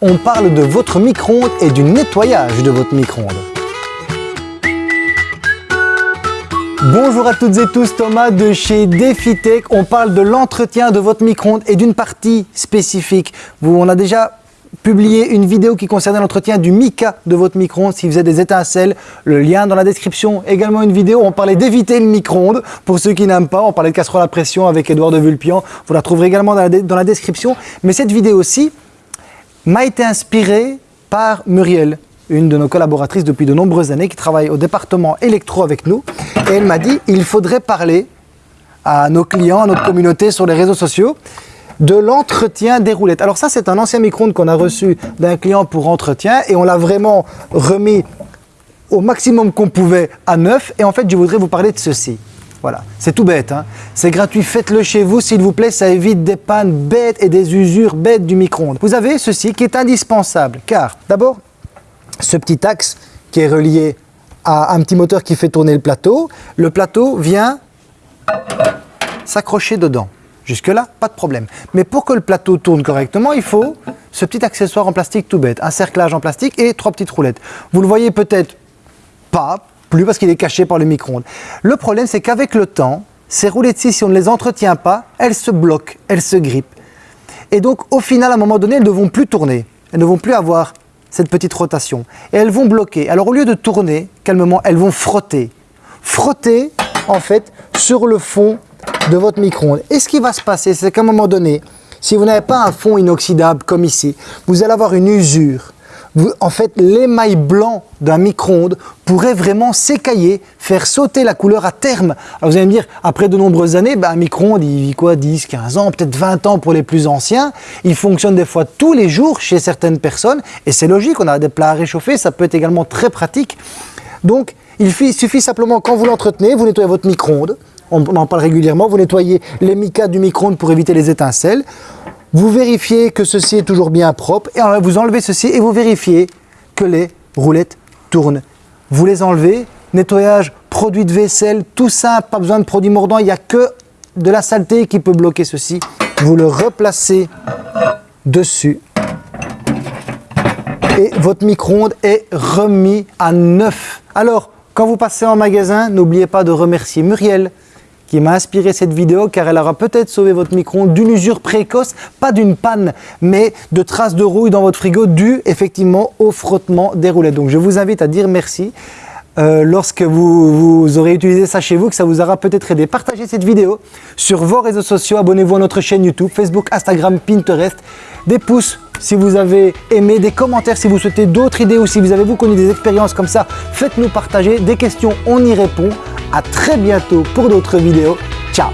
on parle de votre micro-ondes et du nettoyage de votre micro-ondes. Bonjour à toutes et tous, Thomas de chez DefiTech. On parle de l'entretien de votre micro-ondes et d'une partie spécifique. Vous, on a déjà publié une vidéo qui concernait l'entretien du mica de votre micro-ondes s'il faisait des étincelles. Le lien dans la description. Également une vidéo où on parlait d'éviter le micro-ondes. Pour ceux qui n'aiment pas, on parlait de casserole à pression avec Edouard de Vulpian. Vous la trouverez également dans la, dans la description. Mais cette vidéo aussi m'a été inspirée par Muriel, une de nos collaboratrices depuis de nombreuses années qui travaille au département électro avec nous. Et elle m'a dit il faudrait parler à nos clients, à notre communauté sur les réseaux sociaux de l'entretien des roulettes. Alors ça, c'est un ancien micro-ondes qu'on a reçu d'un client pour entretien et on l'a vraiment remis au maximum qu'on pouvait à neuf. Et en fait, je voudrais vous parler de ceci. Voilà, c'est tout bête, hein. c'est gratuit, faites-le chez vous s'il vous plaît, ça évite des pannes bêtes et des usures bêtes du micro-ondes. Vous avez ceci qui est indispensable, car d'abord, ce petit axe qui est relié à un petit moteur qui fait tourner le plateau, le plateau vient s'accrocher dedans. Jusque-là, pas de problème. Mais pour que le plateau tourne correctement, il faut ce petit accessoire en plastique tout bête, un cerclage en plastique et trois petites roulettes. Vous le voyez peut-être pas, plus parce qu'il est caché par le micro-ondes. Le problème, c'est qu'avec le temps, ces roulettes-ci, si on ne les entretient pas, elles se bloquent, elles se grippent. Et donc, au final, à un moment donné, elles ne vont plus tourner. Elles ne vont plus avoir cette petite rotation. Et elles vont bloquer. Alors, au lieu de tourner calmement, elles vont frotter. Frotter, en fait, sur le fond de votre micro-ondes. Et ce qui va se passer, c'est qu'à un moment donné, si vous n'avez pas un fond inoxydable comme ici, vous allez avoir une usure en fait, l'émail blanc d'un micro-ondes pourrait vraiment s'écailler, faire sauter la couleur à terme. Alors vous allez me dire, après de nombreuses années, ben, un micro-ondes, il vit quoi 10, 15 ans, peut-être 20 ans pour les plus anciens. Il fonctionne des fois tous les jours chez certaines personnes. Et c'est logique, on a des plats à réchauffer, ça peut être également très pratique. Donc, il suffit simplement, quand vous l'entretenez, vous nettoyez votre micro-ondes. On en parle régulièrement, vous nettoyez les micas du micro-ondes pour éviter les étincelles. Vous vérifiez que ceci est toujours bien propre et vous enlevez ceci et vous vérifiez que les roulettes tournent. Vous les enlevez, nettoyage, produit de vaisselle, tout ça, pas besoin de produits mordants, il n'y a que de la saleté qui peut bloquer ceci. Vous le replacez dessus et votre micro-ondes est remis à neuf. Alors, quand vous passez en magasin, n'oubliez pas de remercier Muriel, qui m'a inspiré cette vidéo car elle aura peut-être sauvé votre micro d'une usure précoce, pas d'une panne, mais de traces de rouille dans votre frigo dû effectivement au frottement des roulettes. Donc je vous invite à dire merci. Euh, lorsque vous, vous, aurez utilisé ça chez vous, que ça vous aura peut-être aidé. Partagez cette vidéo sur vos réseaux sociaux, abonnez-vous à notre chaîne YouTube, Facebook, Instagram, Pinterest. Des pouces si vous avez aimé, des commentaires si vous souhaitez d'autres idées ou si vous avez vous connu des expériences comme ça, faites-nous partager. Des questions, on y répond. À très bientôt pour d'autres vidéos. Ciao